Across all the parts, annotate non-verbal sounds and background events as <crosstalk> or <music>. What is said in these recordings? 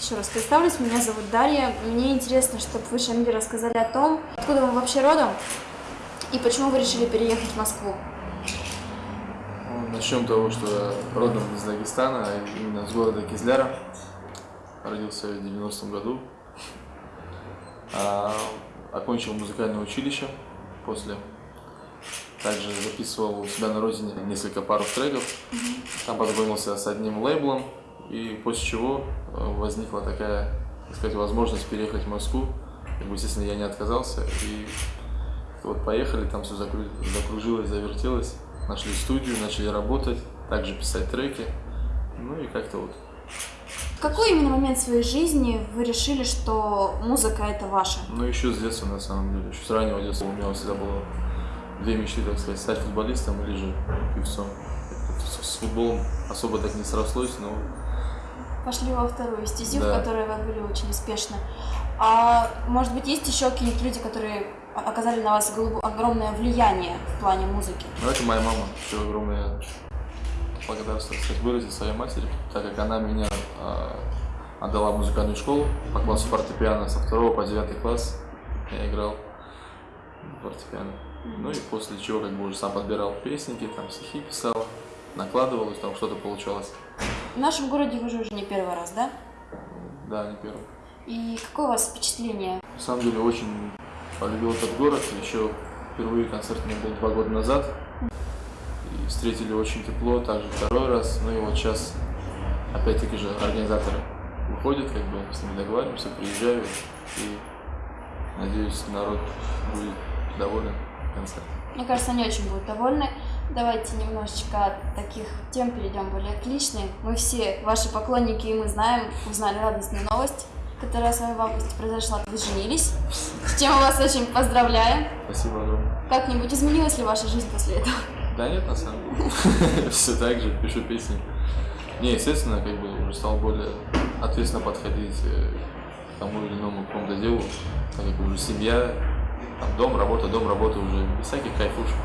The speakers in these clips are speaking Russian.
Еще раз представлюсь, меня зовут Дарья. Мне интересно, чтобы вы, Шамиль, рассказали о том, откуда вы вообще родом и почему вы решили переехать в Москву. Ну, Начнем с того, что я родом из Дагестана, а именно с города Кизляра. Родился в 90-м году. А, окончил музыкальное училище после. Также записывал у себя на родине несколько пару треков. Там познакомился с одним лейблом. И после чего э, возникла такая, так сказать, возможность переехать в Москву. Как бы, естественно, я не отказался. И вот поехали, там все закружилось, завертелось. Нашли студию, начали работать, также писать треки. Ну и как-то вот. В какой именно момент своей жизни вы решили, что музыка это ваша? Ну еще с детства, на самом деле. Еще с раннего детства у меня всегда было две мечты, так сказать, стать футболистом или же певцом. С с футболом особо так не срослось, но Пошли во вторую стезю, в Да. которой вы были очень успешны. А может быть, есть еще какие-то люди, которые оказали на вас огромное влияние в плане музыки? Ну, это моя мама. Еще огромное благодарство, так сказать, выразить своей матери, так как она меня а, отдала в музыкальную школу по классу фортепиано со второго по девятый класс. Я играл в фортепиано. Ну и после чего как бы уже сам подбирал песенки, там стихи писал, накладывал, и там что-то получалось. В нашем городе вы же уже не первый раз, да? Да, не первый. И какое у вас впечатление? На самом деле очень полюбил этот город. Еще впервые концерт у меня был два года назад. И встретили очень тепло, также второй раз. Ну и вот сейчас опять-таки же организаторы выходят, как бы с ними договариваемся, приезжаю. И надеюсь, народ будет доволен концертом. Мне кажется, они очень будут довольны. Давайте немножечко от таких тем перейдем более к личной. Мы все ваши поклонники, и мы знаем, узнали радостную новость, которая с вами в августе произошла. Вы женились, с чем мы вас очень поздравляем. Спасибо огромное. Как-нибудь изменилась ли ваша жизнь после этого? Да нет, на самом деле. <laughs> Все так же, пишу песни. Не, естественно, как бы уже стал более ответственно подходить э, к тому или иному какому-то делу, так как уже семья, там, дом, работа, дом, работа уже без всяких кайфушек.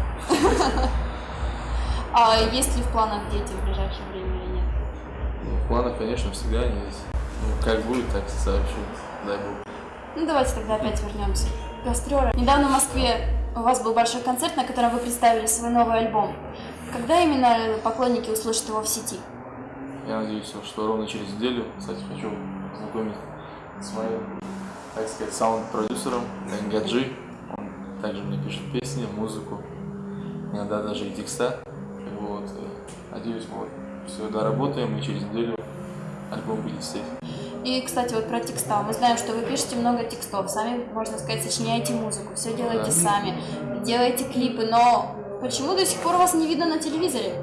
А есть ли в планах дети в ближайшее время или нет? Ну, в планах, конечно, всегда они есть. Ну, как будет, так и сообщу, дай бог. Ну давайте тогда опять вернемся. Гастролы. Недавно в Москве у вас был большой концерт, на котором вы представили свой новый альбом. Когда именно поклонники услышат его в сети? Я надеюсь, что ровно через неделю, кстати, хочу познакомить с моим, так сказать, саунд-продюсером Гаджи. Он также мне пишет песни, музыку, иногда даже и текста. Надеюсь, мы все доработаем, и через неделю альбом будет в сейфе. И, кстати, вот про текста. Мы знаем, что вы пишете много текстов, сами, можно сказать, сочиняете музыку, все делаете Да. сами, делаете клипы, но почему до сих пор вас не видно на телевизоре?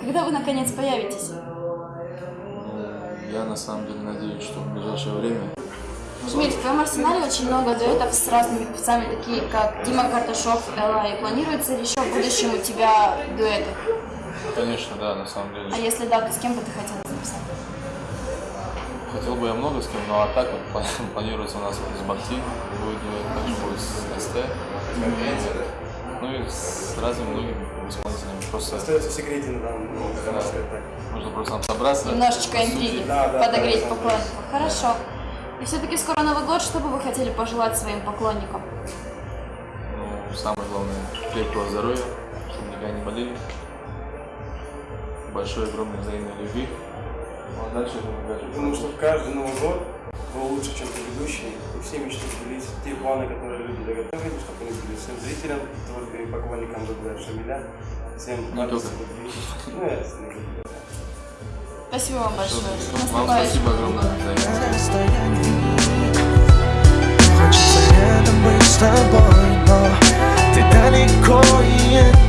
Когда вы, наконец, появитесь? Ну, я на самом деле надеюсь, что в ближайшее время Шмидт, в твоем арсенале очень много дуэтов с разными певцами, такие как Дима Карташов, Элла. И планируется ли еще в будущем у тебя дуэты? Конечно, да, на самом деле. А если да, то с кем бы ты хотел записать? Хотел бы я много с кем, но а так вот пла- <laughs> планируется у нас вот с Бахти, будет дуэт, также будет с СТ, ну и с разными многими исполнителями. Просто Остается в секрете момент, можно сказать так. нужно просто нам собраться. Немножечко интриги, Да, да, подогреть да, да. поклонников. Хорошо. И все-таки скоро Новый год, что бы вы хотели пожелать своим поклонникам? Ну, самое главное, крепкого здоровья, чтобы никогда не болели большой, огромной взаимной любви. Ну, а дальше будем дальше. Потому что каждый Новый год был лучше, чем предыдущий, и все мечты сбылись. Те планы, которые люди заготовили, чтобы они были всем зрителям, только и поклонникам Дуглая Шамиля, всем партнерам. Ну, Спасибо вам большое. Вам спасибо огромное Хочется рядом быть с тобой, но ты далеко и это